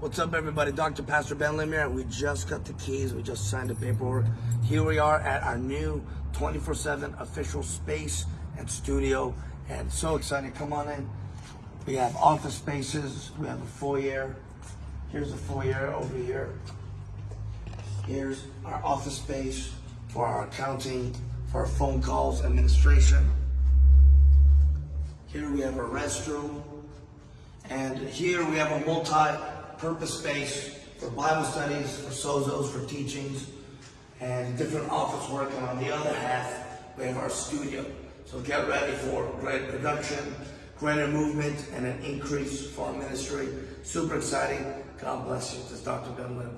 What's up, everybody? Dr. Pastor Ben Lim here. We just got the keys. We just signed the paperwork. Here we are at our new 24-7 official space and studio. And so excited. Come on in. We have office spaces. We have a foyer. Here's the foyer over here. Here's our office space for our accounting, for our phone calls, administration. Here we have a restroom. And here we have a multi-purpose space for Bible studies, for sozos, for teachings, and different office work. And on the other half, we have our studio. So get ready for great production, greater movement, and an increase for our ministry. Super exciting. God bless you. This is Dr. Ben Lim.